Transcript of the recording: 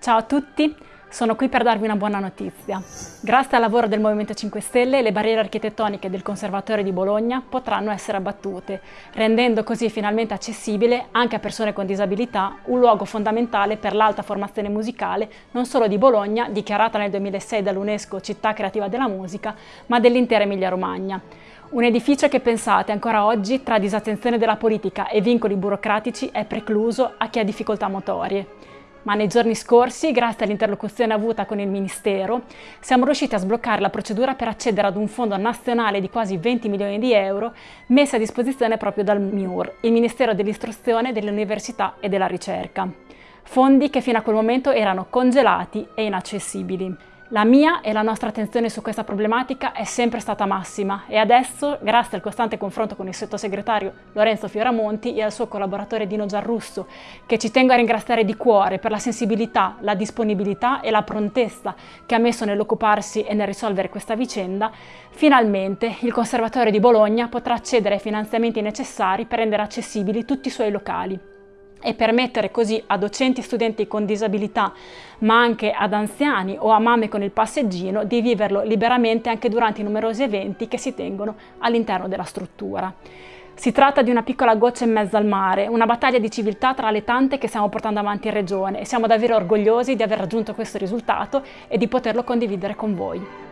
Ciao a tutti, sono qui per darvi una buona notizia. Grazie al lavoro del Movimento 5 Stelle, le barriere architettoniche del Conservatorio di Bologna potranno essere abbattute, rendendo così finalmente accessibile anche a persone con disabilità un luogo fondamentale per l'alta formazione musicale non solo di Bologna, dichiarata nel 2006 dall'UNESCO città creativa della musica, ma dell'intera Emilia-Romagna. Un edificio che pensate ancora oggi, tra disattenzione della politica e vincoli burocratici, è precluso a chi ha difficoltà motorie ma nei giorni scorsi, grazie all'interlocuzione avuta con il Ministero, siamo riusciti a sbloccare la procedura per accedere ad un fondo nazionale di quasi 20 milioni di euro messo a disposizione proprio dal MIUR, il Ministero dell'Istruzione, dell'Università e della Ricerca. Fondi che fino a quel momento erano congelati e inaccessibili. La mia e la nostra attenzione su questa problematica è sempre stata massima e adesso, grazie al costante confronto con il sottosegretario Lorenzo Fioramonti e al suo collaboratore Dino Giarrusso, che ci tengo a ringraziare di cuore per la sensibilità, la disponibilità e la prontezza che ha messo nell'occuparsi e nel risolvere questa vicenda, finalmente il Conservatorio di Bologna potrà accedere ai finanziamenti necessari per rendere accessibili tutti i suoi locali e permettere così a docenti e studenti con disabilità, ma anche ad anziani o a mamme con il passeggino, di viverlo liberamente anche durante i numerosi eventi che si tengono all'interno della struttura. Si tratta di una piccola goccia in mezzo al mare, una battaglia di civiltà tra le tante che stiamo portando avanti in Regione e siamo davvero orgogliosi di aver raggiunto questo risultato e di poterlo condividere con voi.